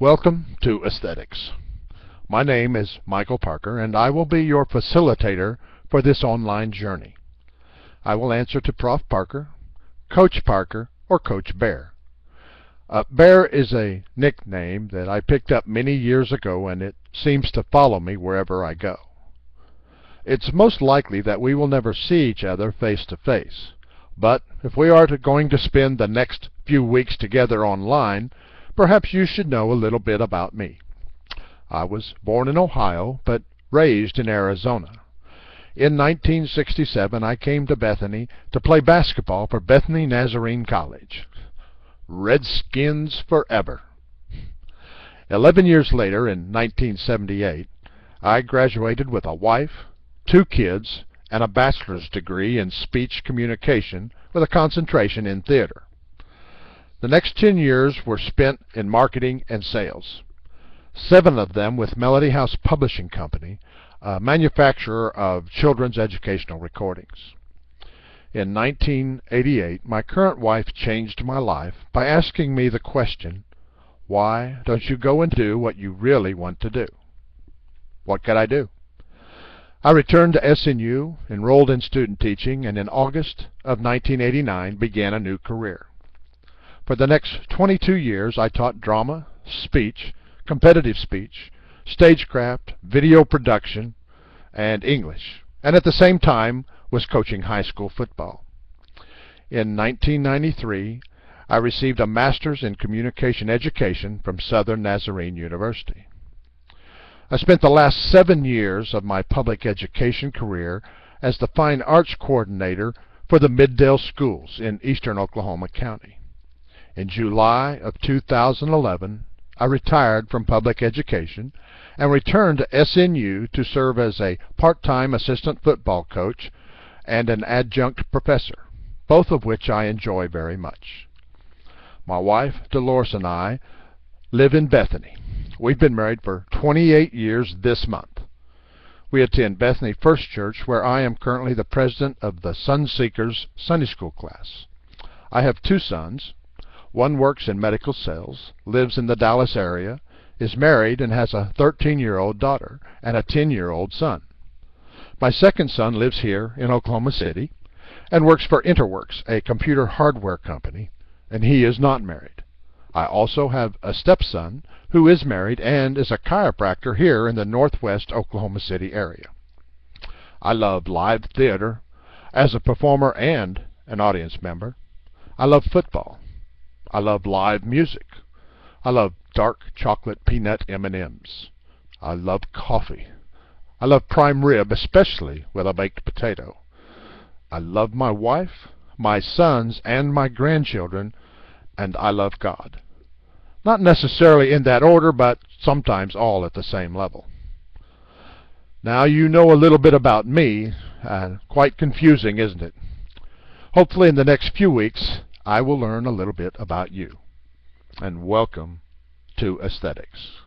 Welcome to Aesthetics. My name is Michael Parker, and I will be your facilitator for this online journey. I will answer to Prof. Parker, Coach Parker, or Coach Bear. Uh, Bear is a nickname that I picked up many years ago, and it seems to follow me wherever I go. It's most likely that we will never see each other face to face. But if we are to going to spend the next few weeks together online, perhaps you should know a little bit about me. I was born in Ohio, but raised in Arizona. In 1967, I came to Bethany to play basketball for Bethany Nazarene College. Redskins forever. Eleven years later, in 1978, I graduated with a wife, two kids, and a bachelor's degree in speech communication with a concentration in theater. The next 10 years were spent in marketing and sales. Seven of them with Melody House Publishing Company, a manufacturer of children's educational recordings. In 1988, my current wife changed my life by asking me the question, why don't you go and do what you really want to do? What could I do? I returned to SNU, enrolled in student teaching, and in August of 1989 began a new career. For the next 22 years, I taught drama, speech, competitive speech, stagecraft, video production, and English, and at the same time was coaching high school football. In 1993, I received a master's in communication education from Southern Nazarene University. I spent the last seven years of my public education career as the Fine Arts Coordinator for the Mid-Del Schools in eastern Oklahoma County. In July of 2011, I retired from public education and returned to SNU to serve as a part-time assistant football coach and an adjunct professor, both of which I enjoy very much. My wife, Dolores, and I live in Bethany. We've been married for 28 years this month. We attend Bethany First Church, where I am currently the president of the Sunseekers Sunday School class. I have two sons, one works in medical sales, lives in the Dallas area, is married, and has a 13-year-old daughter and a 10-year-old son. My second son lives here in Oklahoma City and works for Interworks, a computer hardware company, and he is not married. I also have a stepson who is married and is a chiropractor here in the northwest Oklahoma City area. I love live theater as a performer and an audience member. I love football. I love live music. I love dark chocolate peanut M&Ms. I love coffee. I love prime rib, especially with a baked potato. I love my wife, my sons, and my grandchildren, and I love God. Not necessarily in that order, but sometimes all at the same level. Now you know a little bit about me. Uh, quite confusing, isn't it? Hopefully in the next few weeks I will learn a little bit about you. And welcome to Aesthetics.